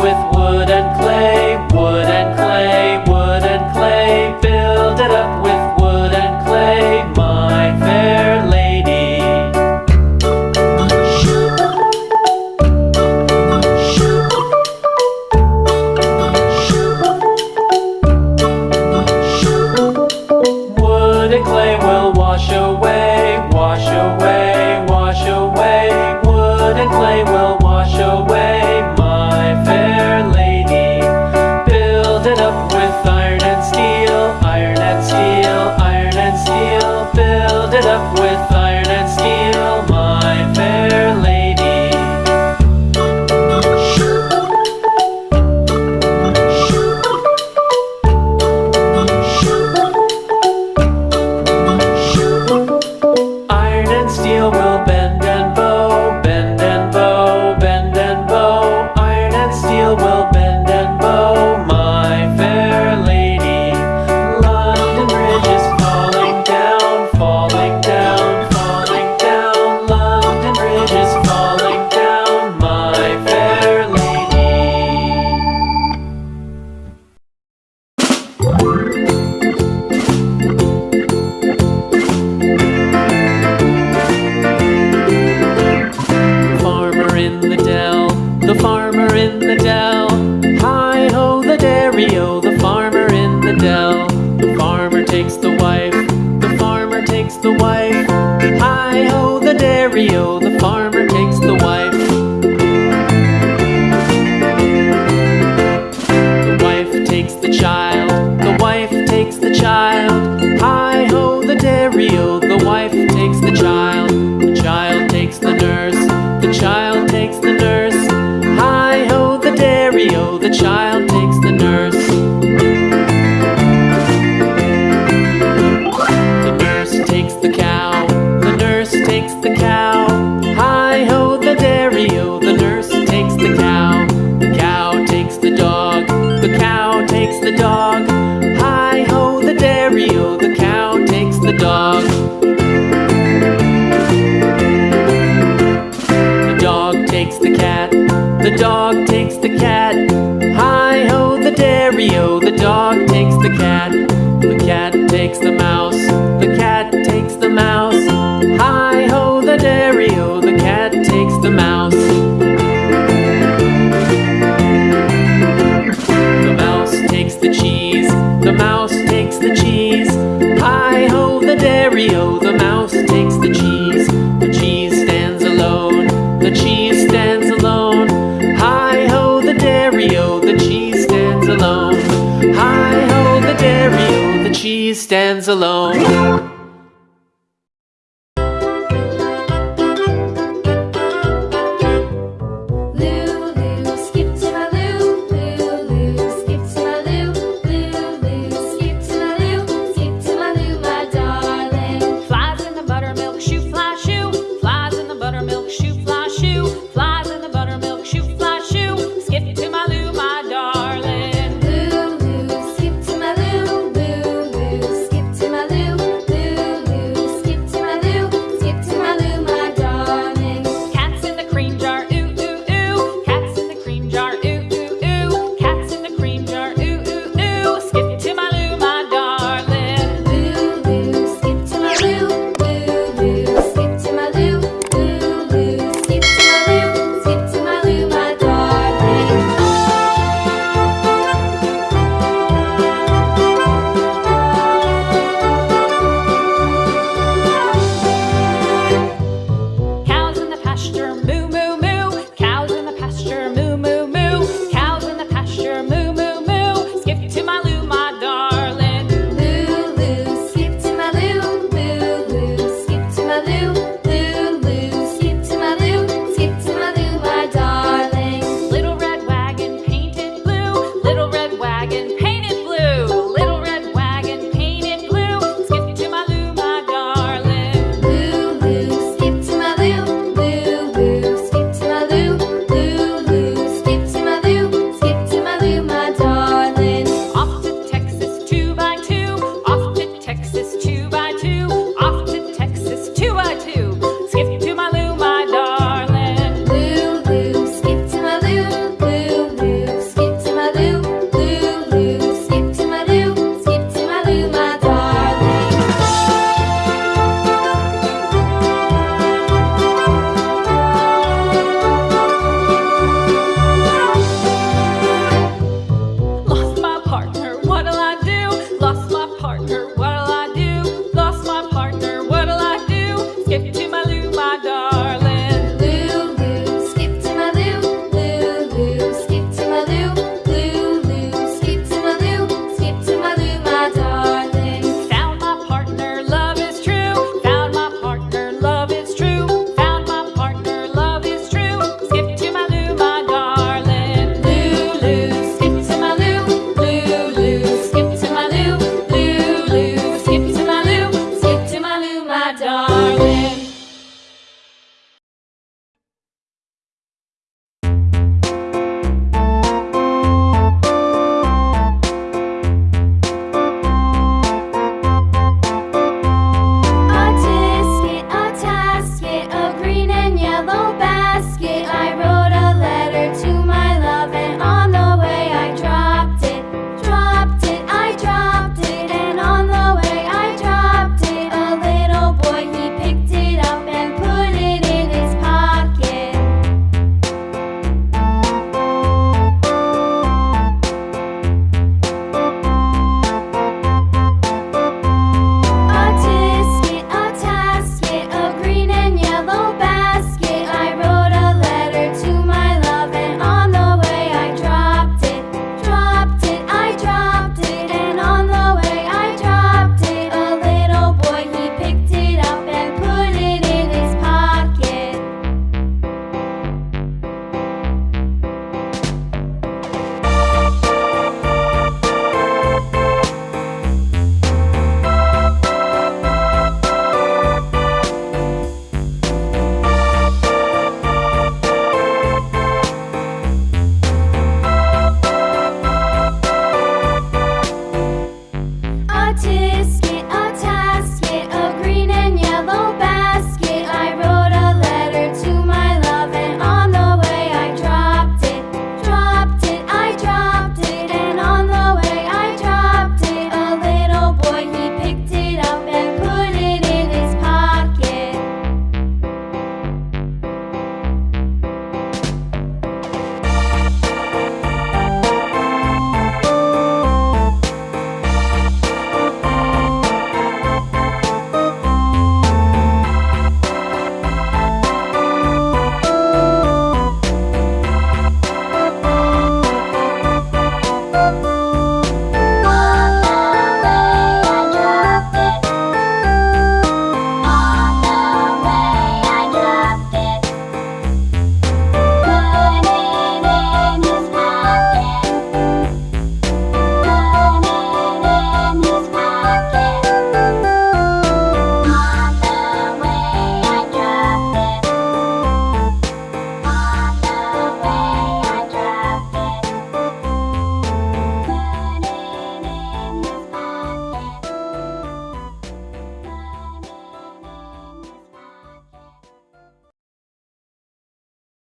with wood and clay, wood and clay. cat. The cat takes the mouse. The cat takes the mouse. Hi ho, the dairy o. The cat takes the mouse. The mouse takes the cheese. The mouse takes the cheese. Hi ho, the dairy o. The mouse takes the cheese. The cheese stands alone. The cheese stands alone. Hi ho, the dairy o. The cheese stands alone. Hi ho she stands alone.